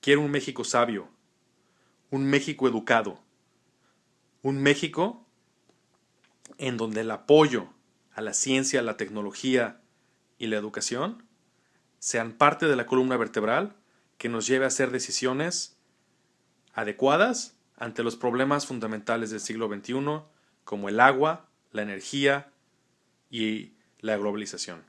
Quiero un México sabio, un México educado, un México en donde el apoyo a la ciencia, la tecnología y la educación sean parte de la columna vertebral que nos lleve a hacer decisiones adecuadas ante los problemas fundamentales del siglo XXI como el agua, la energía y la globalización.